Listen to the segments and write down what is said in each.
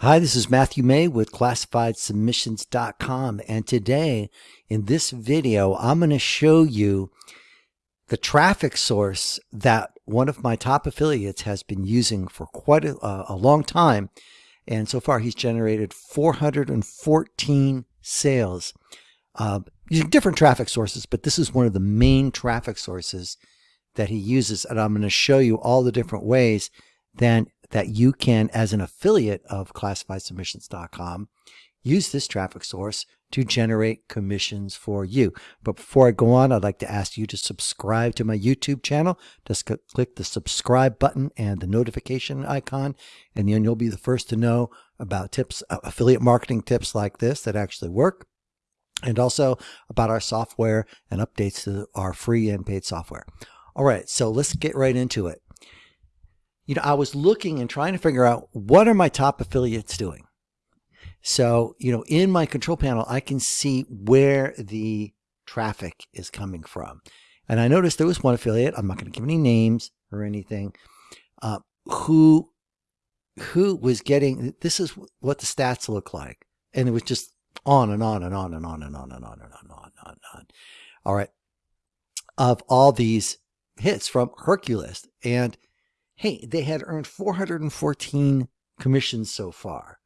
Hi, this is Matthew May with ClassifiedSubmissions.com. And today in this video, I'm going to show you the traffic source that one of my top affiliates has been using for quite a, a long time. And so far, he's generated 414 sales uh, using different traffic sources, but this is one of the main traffic sources that he uses. And I'm going to show you all the different ways then that you can, as an affiliate of ClassifiedSubmissions.com, use this traffic source to generate commissions for you. But before I go on, I'd like to ask you to subscribe to my YouTube channel. Just click the subscribe button and the notification icon, and then you'll be the first to know about tips, uh, affiliate marketing tips like this that actually work, and also about our software and updates to our free and paid software. All right, so let's get right into it you know, I was looking and trying to figure out what are my top affiliates doing. So, you know, in my control panel, I can see where the traffic is coming from. And I noticed there was one affiliate, I'm not going to give any names or anything, uh, who who was getting, this is what the stats look like. And it was just on and on and on and on and on and on and on and on and on. And on. All right. Of all these hits from Herculist. And hey, they had earned 414 commissions so far.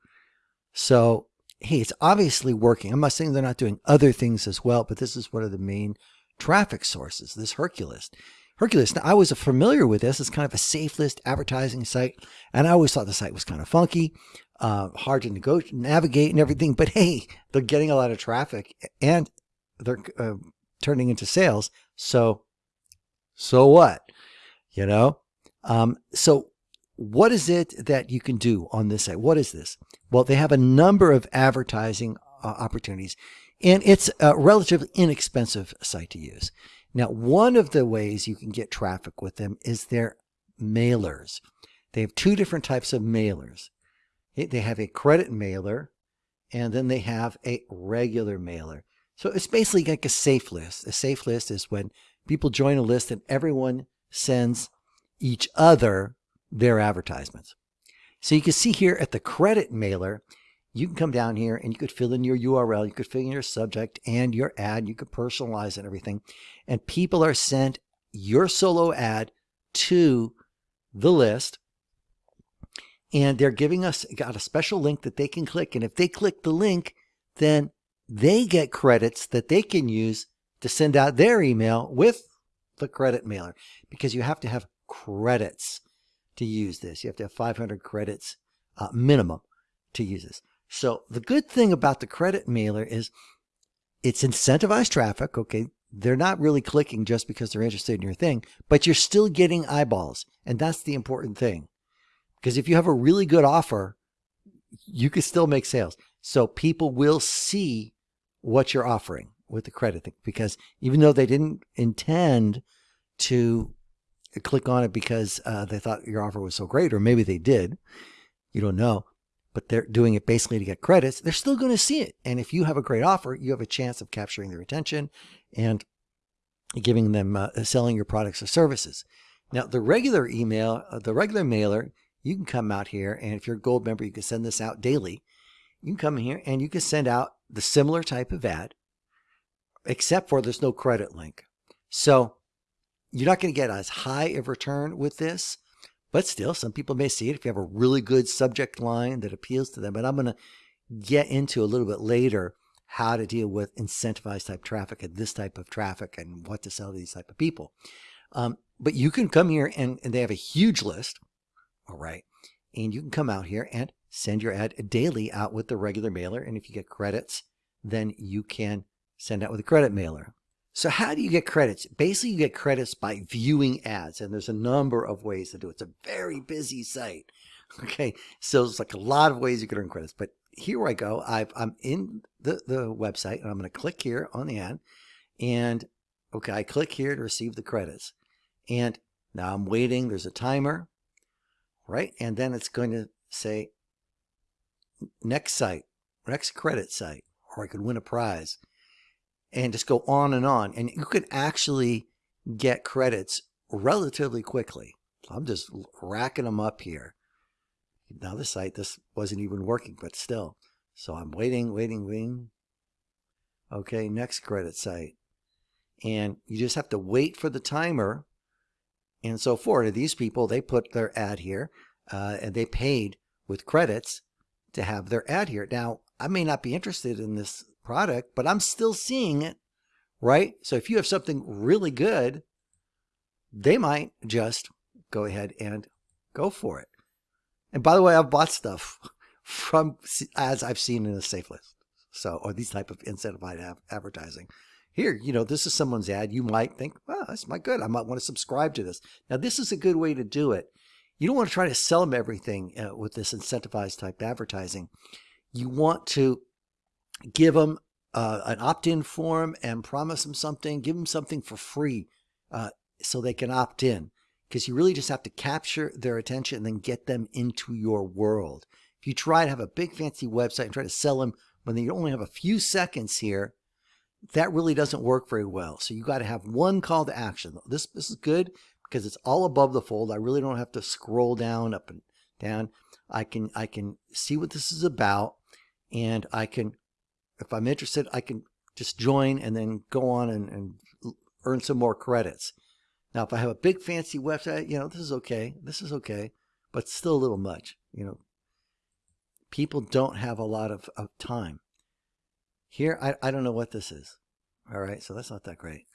So, hey, it's obviously working. I'm not saying they're not doing other things as well, but this is one of the main traffic sources, this Herculist. Herculist, now I was familiar with this. It's kind of a safe list advertising site, and I always thought the site was kind of funky, uh, hard to negotiate, navigate and everything, but hey, they're getting a lot of traffic and they're uh, turning into sales. So, so what? You know, um, so what is it that you can do on this site? What is this? Well, they have a number of advertising uh, opportunities and it's a relatively inexpensive site to use. Now, one of the ways you can get traffic with them is their mailers. They have two different types of mailers. They have a credit mailer and then they have a regular mailer. So it's basically like a safe list. A safe list is when people join a list and everyone sends each other their advertisements. So you can see here at the credit mailer, you can come down here and you could fill in your URL, you could fill in your subject and your ad, you could personalize and everything. And people are sent your solo ad to the list. And they're giving us got a special link that they can click. And if they click the link, then they get credits that they can use to send out their email with the credit mailer because you have to have credits to use this. You have to have 500 credits uh, minimum to use this. So the good thing about the credit mailer is it's incentivized traffic. Okay. They're not really clicking just because they're interested in your thing, but you're still getting eyeballs. And that's the important thing. Because if you have a really good offer, you can still make sales. So people will see what you're offering with the credit thing. Because even though they didn't intend to click on it because uh, they thought your offer was so great, or maybe they did. You don't know. But they're doing it basically to get credits. They're still going to see it. And if you have a great offer, you have a chance of capturing their attention and giving them, uh, selling your products or services. Now, the regular email, uh, the regular mailer, you can come out here. And if you're a gold member, you can send this out daily. You can come here and you can send out the similar type of ad, except for there's no credit link. So you're not going to get as high of return with this, but still, some people may see it if you have a really good subject line that appeals to them. But I'm going to get into a little bit later how to deal with incentivized type traffic and this type of traffic and what to sell to these type of people. Um, but you can come here and, and they have a huge list. All right. And you can come out here and send your ad daily out with the regular mailer. And if you get credits, then you can send out with a credit mailer. So how do you get credits? Basically, you get credits by viewing ads, and there's a number of ways to do it. It's a very busy site. Okay, so it's like a lot of ways you can earn credits. But here I go. i am in the, the website, and I'm going to click here on the ad. And, okay, I click here to receive the credits. And now I'm waiting. There's a timer, right? And then it's going to say, next site, next credit site, or I could win a prize and just go on and on. And you can actually get credits relatively quickly. I'm just racking them up here. Now this site, this wasn't even working, but still. So I'm waiting, waiting, waiting. Okay, next credit site. And you just have to wait for the timer and so forth. These people, they put their ad here uh, and they paid with credits to have their ad here. Now, I may not be interested in this product, but I'm still seeing it, right? So if you have something really good, they might just go ahead and go for it. And by the way, I've bought stuff from ads I've seen in a safe list. So, or these type of incentivized advertising. Here, you know, this is someone's ad. You might think, well, that's my good. I might want to subscribe to this. Now, this is a good way to do it. You don't want to try to sell them everything uh, with this incentivized type advertising. You want to give them uh, an opt-in form and promise them something. Give them something for free uh, so they can opt in because you really just have to capture their attention and then get them into your world. If you try to have a big fancy website and try to sell them when you only have a few seconds here, that really doesn't work very well. So you got to have one call to action. This, this is good because it's all above the fold. I really don't have to scroll down, up and down. I can, I can see what this is about and I can, if I'm interested, I can just join and then go on and, and earn some more credits. Now, if I have a big fancy website, you know, this is okay. This is okay, but still a little much. You know, people don't have a lot of, of time. Here, I, I don't know what this is. All right, so that's not that great.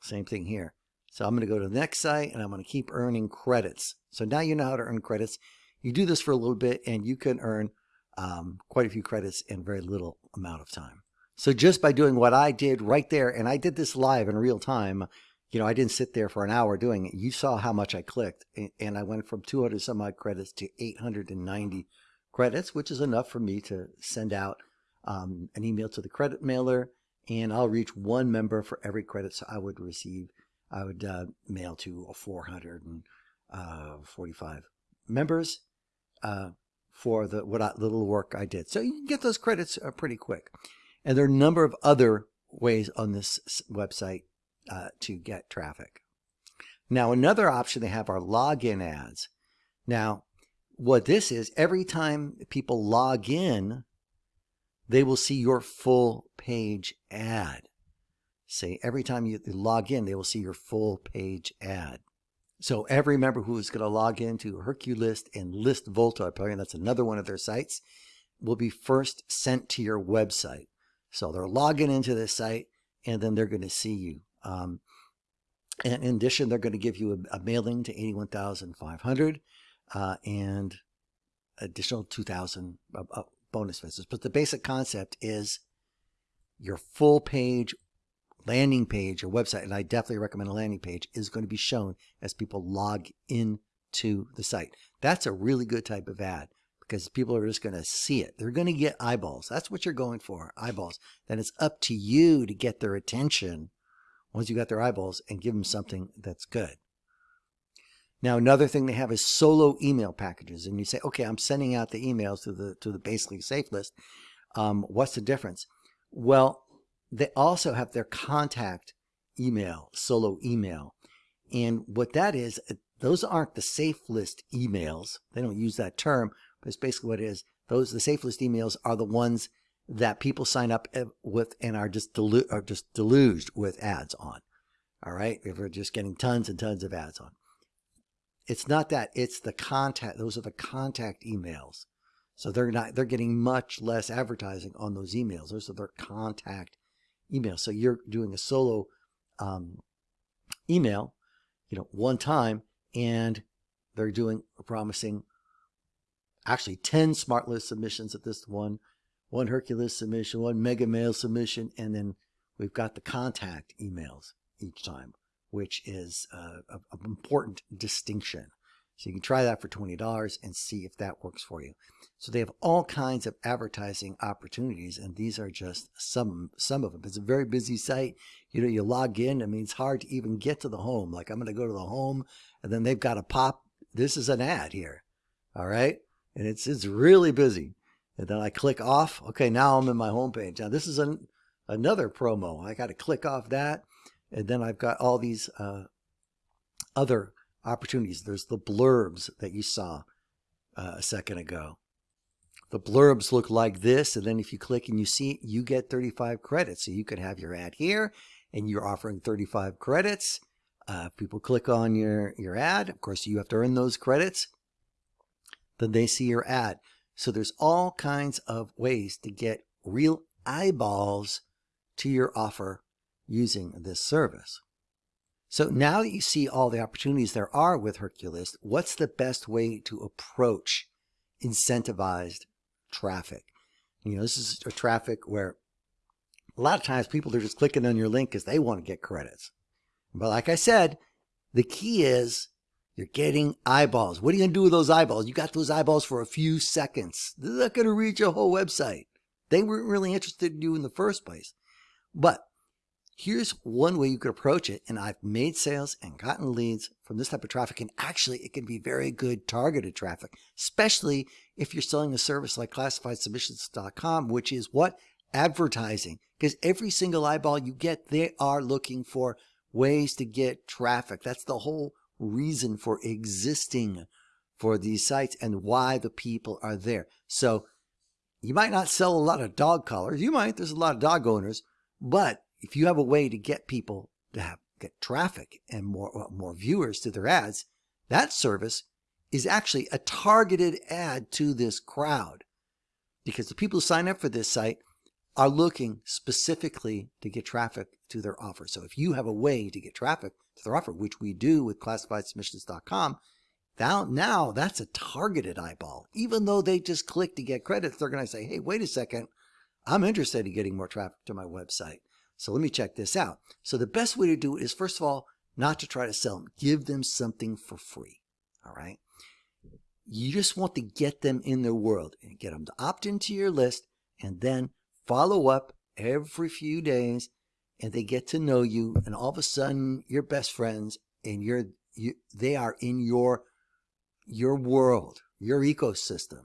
Same thing here. So I'm going to go to the next site and I'm going to keep earning credits. So now you know how to earn credits. You do this for a little bit and you can earn um, quite a few credits in very little amount of time. So just by doing what I did right there, and I did this live in real time, you know, I didn't sit there for an hour doing it. You saw how much I clicked, and I went from 200 some odd credits to 890 credits, which is enough for me to send out um, an email to the credit mailer, and I'll reach one member for every credit so I would receive. I would uh, mail to 445 uh, members uh, for the what I, little work I did. So you can get those credits uh, pretty quick. And there are a number of other ways on this website uh, to get traffic. Now, another option they have are login ads. Now, what this is, every time people log in, they will see your full page ad. Say every time you log in, they will see your full page ad. So every member who is going to log into Herculist and List Volta, that's another one of their sites, will be first sent to your website. So they're logging into this site and then they're going to see you. Um, and in addition, they're going to give you a, a mailing to 81,500 uh, and additional 2,000 uh, uh, bonus visits. But the basic concept is your full page landing page or website, and I definitely recommend a landing page, is going to be shown as people log in to the site. That's a really good type of ad because people are just going to see it. They're going to get eyeballs. That's what you're going for, eyeballs. Then it's up to you to get their attention once you got their eyeballs and give them something that's good. Now, another thing they have is solo email packages. And you say, okay, I'm sending out the emails to the, to the basically safe list. Um, what's the difference? Well, they also have their contact email, solo email. And what that is, uh, those aren't the safe list emails. They don't use that term, but it's basically what it is. Those, the safe list emails are the ones that people sign up uh, with and are just, delu are just deluged with ads on. All right. If we're just getting tons and tons of ads on. It's not that it's the contact. Those are the contact emails. So they're not, they're getting much less advertising on those emails. Those are their contact emails. So you're doing a solo um, email, you know, one time and they're doing promising actually 10 smart list submissions at this one, one Herculist submission, one mega mail submission, and then we've got the contact emails each time, which is uh, an important distinction. So you can try that for $20 and see if that works for you. So they have all kinds of advertising opportunities, and these are just some some of them. It's a very busy site. You know, you log in. I mean, it's hard to even get to the home. Like I'm going to go to the home, and then they've got a pop. This is an ad here. All right, and it's it's really busy. And then I click off. Okay, now I'm in my home page. Now this is an, another promo. I got to click off that, and then I've got all these uh, other opportunities. There's the blurbs that you saw uh, a second ago. The blurbs look like this, and then if you click and you see it, you get 35 credits. So you could have your ad here, and you're offering 35 credits. Uh, people click on your, your ad, of course, you have to earn those credits. Then they see your ad. So there's all kinds of ways to get real eyeballs to your offer using this service. So now that you see all the opportunities there are with Herculist, what's the best way to approach incentivized traffic? You know, this is a traffic where a lot of times people are just clicking on your link because they want to get credits. But like I said, the key is you're getting eyeballs. What are you going to do with those eyeballs? You got those eyeballs for a few seconds. They're not going to read your whole website. They weren't really interested in you in the first place. But Here's one way you could approach it. And I've made sales and gotten leads from this type of traffic. And actually, it can be very good targeted traffic, especially if you're selling a service like classifiedsubmissions.com, which is what? Advertising. Because every single eyeball you get, they are looking for ways to get traffic. That's the whole reason for existing for these sites and why the people are there. So you might not sell a lot of dog collars. You might. There's a lot of dog owners. But if you have a way to get people to have get traffic and more uh, more viewers to their ads, that service is actually a targeted ad to this crowd because the people who sign up for this site are looking specifically to get traffic to their offer. So if you have a way to get traffic to their offer, which we do with classifiedsubmissions.com, now, now that's a targeted eyeball. Even though they just click to get credits, they're going to say, hey, wait a second. I'm interested in getting more traffic to my website. So let me check this out. So the best way to do it is, first of all, not to try to sell them. Give them something for free. All right. You just want to get them in their world and get them to opt into your list and then follow up every few days and they get to know you and all of a sudden you're best friends and you're you, they are in your your world, your ecosystem.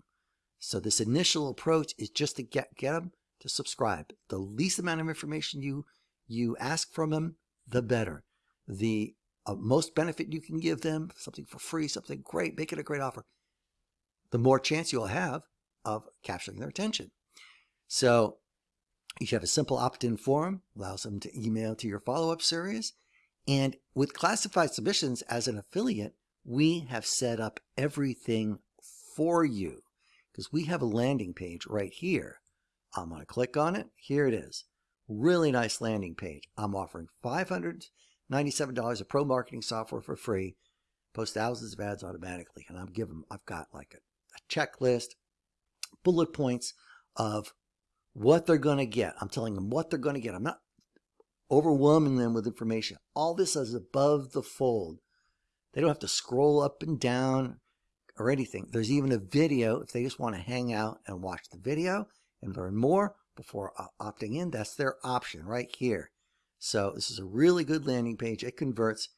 So this initial approach is just to get get them to subscribe. The least amount of information you you ask from them, the better. The uh, most benefit you can give them, something for free, something great, make it a great offer, the more chance you'll have of capturing their attention. So you have a simple opt-in form, allows them to email to your follow-up series. And with classified submissions as an affiliate, we have set up everything for you because we have a landing page right here I'm going to click on it. Here it is. Really nice landing page. I'm offering $597 of pro marketing software for free. Post thousands of ads automatically. And I'm giving, I've got like a, a checklist, bullet points of what they're going to get. I'm telling them what they're going to get. I'm not overwhelming them with information. All this is above the fold. They don't have to scroll up and down or anything. There's even a video if they just want to hang out and watch the video and learn more before uh, opting in, that's their option right here. So this is a really good landing page. It converts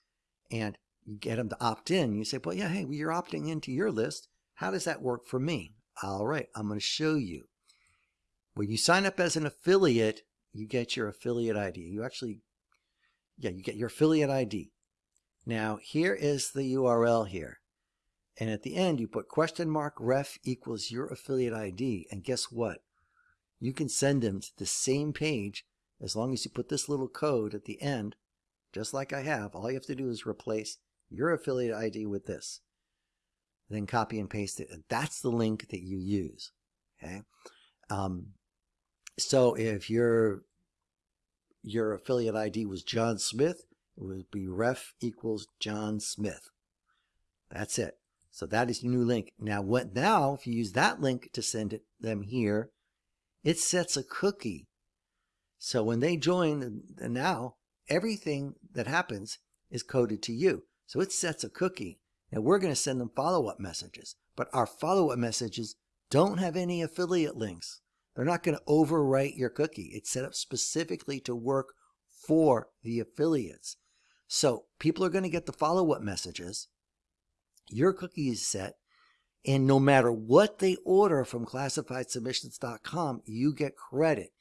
and you get them to opt in. You say, well, yeah, hey, well, you're opting into your list. How does that work for me? All right, I'm going to show you. When you sign up as an affiliate, you get your affiliate ID. You actually, yeah, you get your affiliate ID. Now, here is the URL here. And at the end, you put question mark ref equals your affiliate ID. And guess what? You can send them to the same page as long as you put this little code at the end, just like I have. All you have to do is replace your affiliate ID with this. Then copy and paste it. And that's the link that you use. Okay. Um, so if your your affiliate ID was John Smith, it would be ref equals John Smith. That's it. So that is your new link. Now, what now if you use that link to send it them here, it sets a cookie. So when they join now, everything that happens is coded to you. So it sets a cookie. Now we're going to send them follow-up messages, but our follow-up messages don't have any affiliate links. They're not going to overwrite your cookie. It's set up specifically to work for the affiliates. So people are going to get the follow-up messages. Your cookie is set and no matter what they order from classifiedsubmissions.com, you get credit.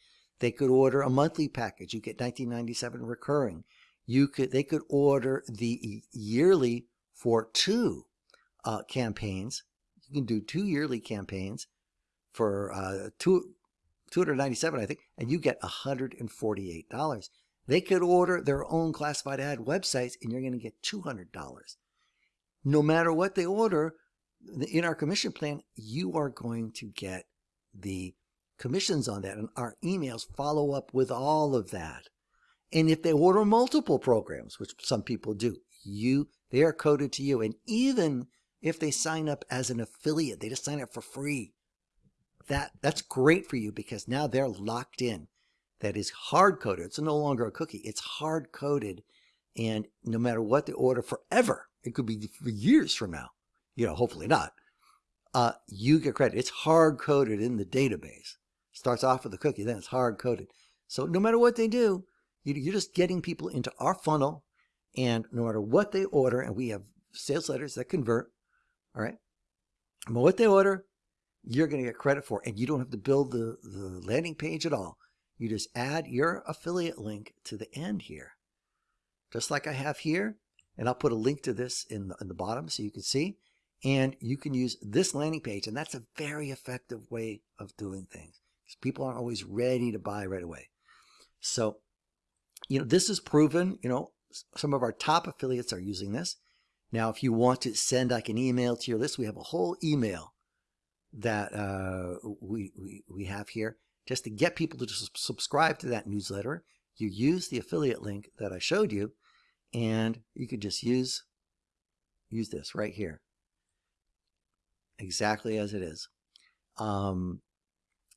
They could order a monthly package. You get 1997 recurring. You could, they could order the yearly for two uh, campaigns. You can do two yearly campaigns for uh, two, 297 I think, and you get $148. They could order their own classified ad websites and you're going to get $200. No matter what they order, in our commission plan, you are going to get the commissions on that and our emails follow up with all of that. And if they order multiple programs, which some people do, you they are coded to you. And even if they sign up as an affiliate, they just sign up for free. That that's great for you because now they're locked in. That is hard coded. It's no longer a cookie. It's hard coded. And no matter what they order forever, it could be for years from now, you know, hopefully not, uh, you get credit. It's hard coded in the database. Starts off with a cookie, then it's hard coded. So no matter what they do, you're just getting people into our funnel. And no matter what they order, and we have sales letters that convert, all right? But what they order, you're going to get credit for. And you don't have to build the, the landing page at all. You just add your affiliate link to the end here. Just like I have here. And I'll put a link to this in the, in the bottom so you can see. And you can use this landing page. And that's a very effective way of doing things. Because people aren't always ready to buy right away. So, you know, this is proven. You know, some of our top affiliates are using this. Now, if you want to send like an email to your list, we have a whole email that uh, we, we, we have here just to get people to subscribe to that newsletter. You use the affiliate link that I showed you and you could just use use this right here exactly as it is. Um,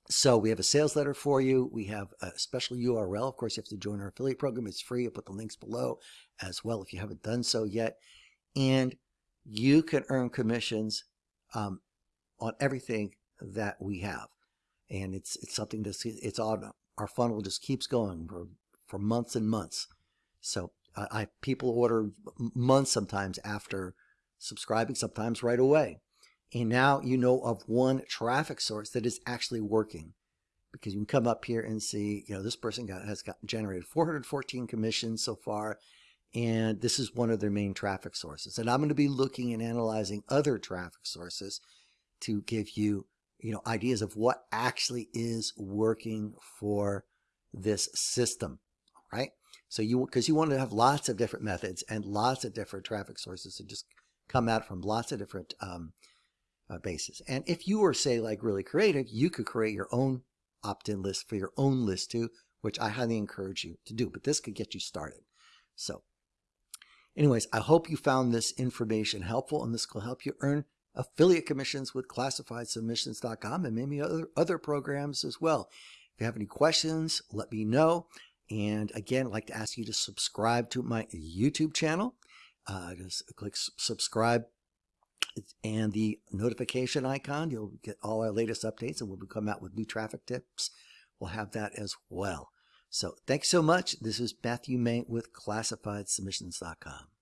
so we have a sales letter for you. We have a special URL. Of course, you have to join our affiliate program. It's free. I'll put the links below as well if you haven't done so yet. And you can earn commissions um, on everything that we have. And it's it's something that's it's on our funnel just keeps going for, for months and months. So I, I people order months sometimes after subscribing, sometimes right away. And now you know of one traffic source that is actually working because you can come up here and see, you know, this person got, has got generated 414 commissions so far. And this is one of their main traffic sources. And I'm going to be looking and analyzing other traffic sources to give you, you know, ideas of what actually is working for this system, right? So you, because you want to have lots of different methods and lots of different traffic sources to just come out from lots of different um, uh, bases. And if you were, say, like really creative, you could create your own opt-in list for your own list too, which I highly encourage you to do. But this could get you started. So anyways, I hope you found this information helpful and this will help you earn affiliate commissions with classifiedsubmissions.com and maybe other, other programs as well. If you have any questions, let me know. And again, I'd like to ask you to subscribe to my YouTube channel. Uh, just click subscribe and the notification icon. You'll get all our latest updates and we'll come out with new traffic tips. We'll have that as well. So thanks so much. This is Matthew May with ClassifiedSubmissions.com.